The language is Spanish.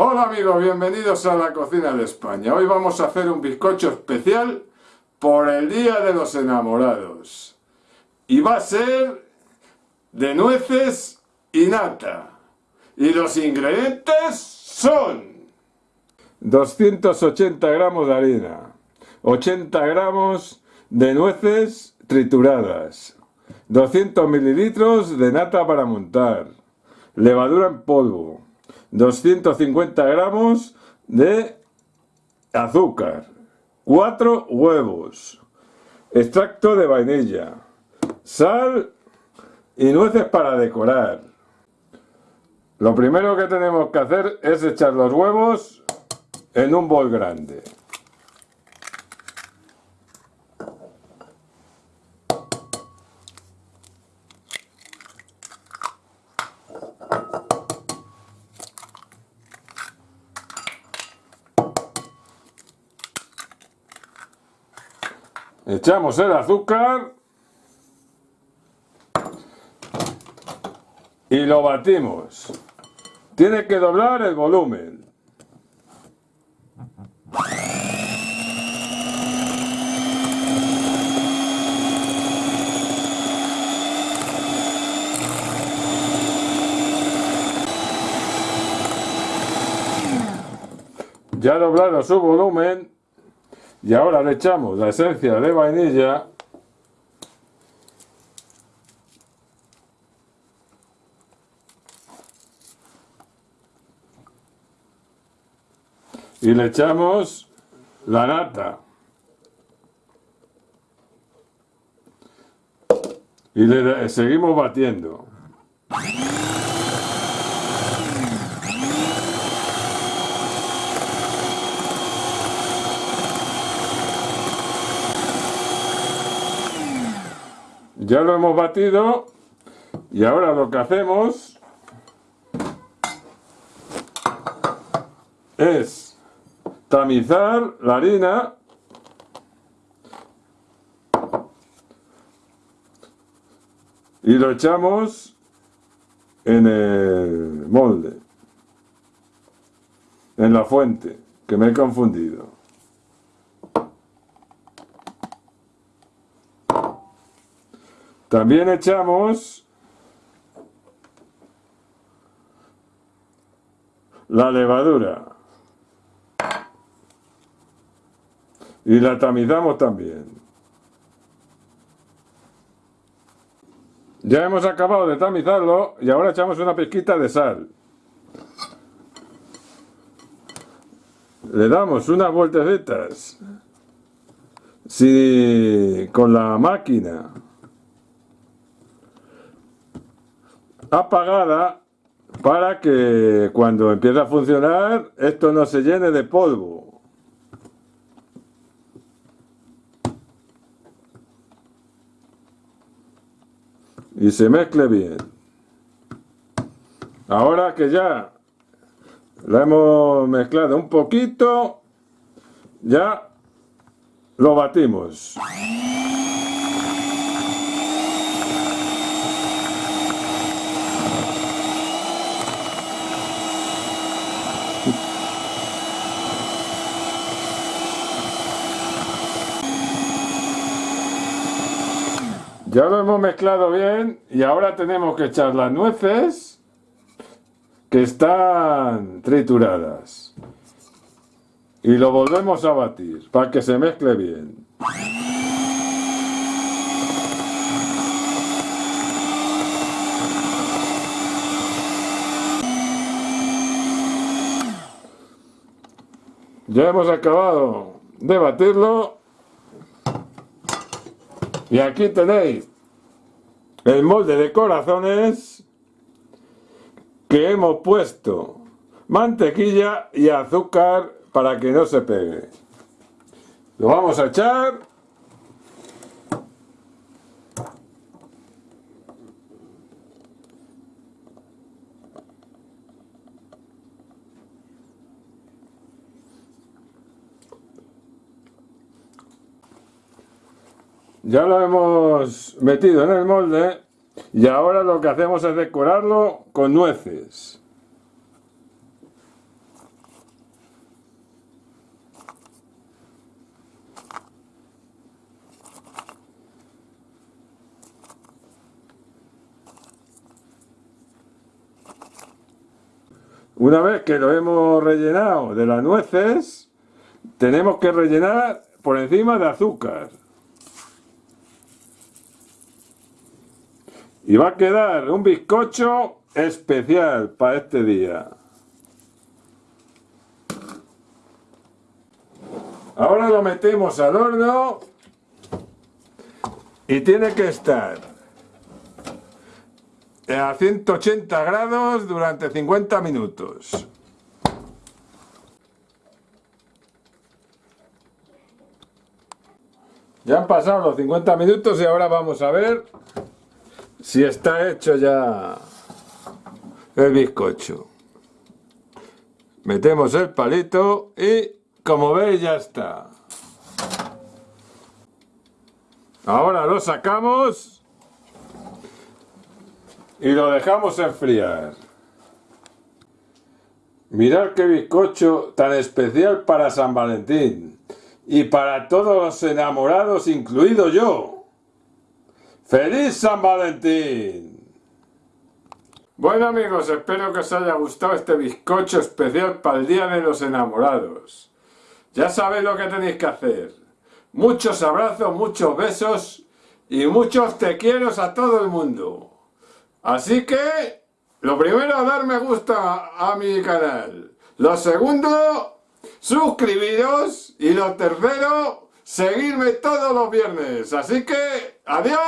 Hola amigos, bienvenidos a la cocina de España. Hoy vamos a hacer un bizcocho especial por el Día de los Enamorados. Y va a ser de nueces y nata. Y los ingredientes son 280 gramos de harina, 80 gramos de nueces trituradas, 200 mililitros de nata para montar, levadura en polvo, 250 gramos de azúcar, 4 huevos, extracto de vainilla, sal y nueces para decorar. Lo primero que tenemos que hacer es echar los huevos en un bol grande. Echamos el azúcar y lo batimos. Tiene que doblar el volumen. Ya doblado su volumen, y ahora le echamos la esencia de vainilla. Y le echamos la nata. Y le seguimos batiendo Ya lo hemos batido y ahora lo que hacemos es tamizar la harina y lo echamos en el molde, en la fuente, que me he confundido. También echamos la levadura y la tamizamos también. Ya hemos acabado de tamizarlo y ahora echamos una pizquita de sal. Le damos unas vueltecitas si, con la máquina apagada para que cuando empiece a funcionar esto no se llene de polvo. Y se mezcle bien. Ahora que ya la hemos mezclado un poquito, ya lo batimos. Ya lo hemos mezclado bien y ahora tenemos que echar las nueces que están trituradas. Y lo volvemos a batir para que se mezcle bien. Ya hemos acabado de batirlo y aquí tenéis el molde de corazones que hemos puesto mantequilla y azúcar para que no se pegue. Lo vamos a echar Ya lo hemos metido en el molde y ahora lo que hacemos es decorarlo con nueces. Una vez que lo hemos rellenado de las nueces, tenemos que rellenar por encima de azúcar. Y va a quedar un bizcocho especial para este día. Ahora lo metemos al horno y tiene que estar a 180 grados durante 50 minutos. Ya han pasado los 50 minutos y ahora vamos a ver si está hecho ya el bizcocho. Metemos el palito y como veis ya está. Ahora lo sacamos y lo dejamos enfriar. Mirad qué bizcocho tan especial para San Valentín y para todos los enamorados, incluido yo. ¡Feliz San Valentín! Bueno amigos, espero que os haya gustado este bizcocho especial para el Día de los Enamorados. Ya sabéis lo que tenéis que hacer. Muchos abrazos, muchos besos y muchos te quiero a todo el mundo. Así que, lo primero, dar me gusta a mi canal. Lo segundo, suscribiros. Y lo tercero, seguirme todos los viernes. Así que, ¡adiós!